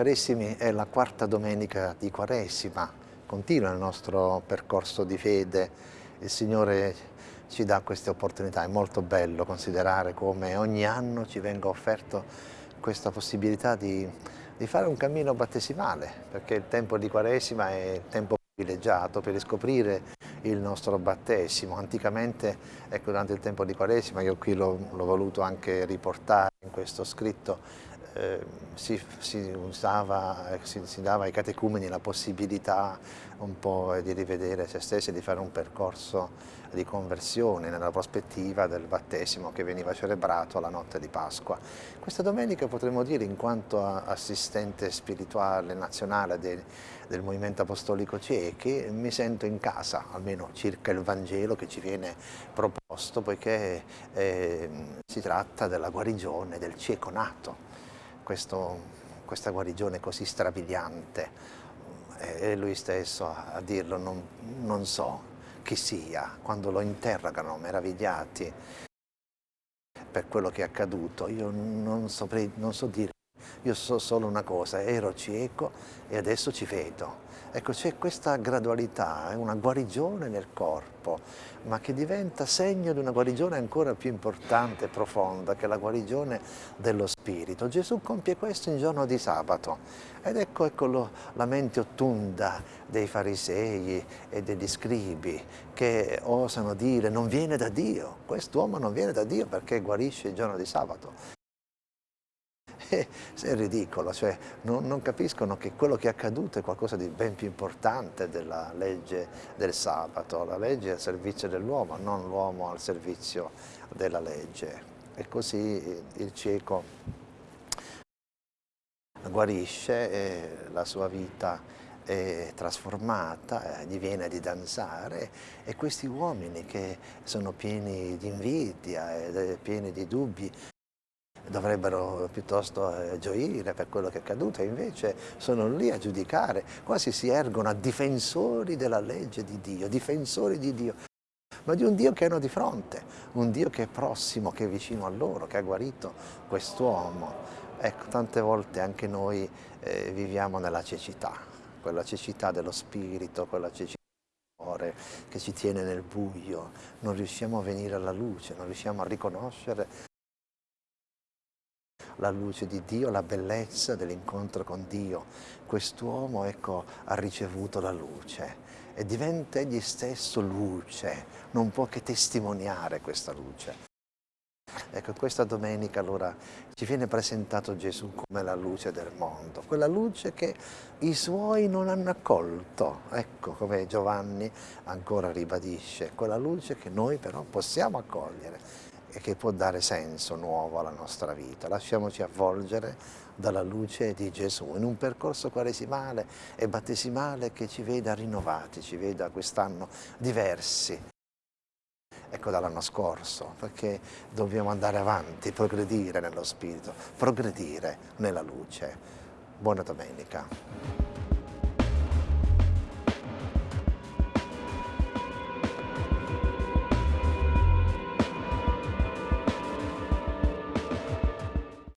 Carissimi, è la quarta domenica di Quaresima, continua il nostro percorso di fede, il Signore ci dà queste opportunità, è molto bello considerare come ogni anno ci venga offerto questa possibilità di, di fare un cammino battesimale, perché il tempo di Quaresima è il tempo privilegiato per riscoprire il nostro battesimo. Anticamente, ecco, durante il tempo di Quaresima, io qui l'ho voluto anche riportare in questo scritto, eh, si, si, usava, si, si, dava ai catecumeni la possibilità un po' di rivedere se stessi, di fare un percorso di conversione nella prospettiva del battesimo che veniva celebrato alla notte di Pasqua. Questa domenica potremmo dire, in quanto assistente spirituale nazionale del, del Movimento Apostolico Ciechi, mi sento in casa, almeno circa il Vangelo che ci viene proposto, poiché eh, si tratta della guarigione del cieco nato questo, questa guarigione così strabiliante e lui stesso a dirlo non, non so chi sia, quando lo interrogano meravigliati per quello che è accaduto, io non, saprei, non so dire, io so solo una cosa, ero cieco e adesso ci vedo. Ecco, c'è questa gradualità, è una guarigione nel corpo, ma che diventa segno di una guarigione ancora più importante e profonda, che è la guarigione dello spirito. Gesù compie questo in giorno di sabato ed ecco, ecco lo, la mente ottunda dei farisei e degli scribi che osano dire non viene da Dio, quest'uomo non viene da Dio perché guarisce il giorno di sabato è ridicolo, cioè non, non, capiscono che quello che è accaduto è qualcosa di ben più importante della legge del sabato, la legge è al servizio dell'uomo, non l'uomo al servizio della legge. E così il cieco guarisce e la sua vita è trasformata, gli viene di danzare e questi uomini che sono pieni di invidia e pieni di dubbi dovrebbero piuttosto eh, gioire per quello che è accaduto invece sono lì a giudicare, quasi si ergono a difensori della legge di Dio, difensori di Dio, ma di un Dio che hanno di fronte, un Dio che è prossimo, che è vicino a loro, che ha guarito quest'uomo. Ecco, tante volte anche noi eh, viviamo nella cecità, quella cecità dello spirito, quella cecità che ci tiene nel buio, non riusciamo a venire alla luce, non riusciamo a riconoscere la luce di Dio, la bellezza dell'incontro con Dio. Quest'uomo ecco, ha ricevuto la luce e diventa egli stesso luce, non può che testimoniare questa luce. Ecco, questa domenica allora ci viene presentato Gesù come la luce del mondo, quella luce che i suoi non hanno accolto, ecco come Giovanni ancora ribadisce, quella luce che noi però possiamo accogliere e che può dare senso nuovo alla nostra vita. Lasciamoci avvolgere dalla luce di Gesù in un percorso quaresimale e battesimale che ci veda rinnovati, ci veda quest'anno diversi ecco dall'anno scorso, perché dobbiamo andare avanti, progredire nello spirito, progredire nella luce. Buona domenica.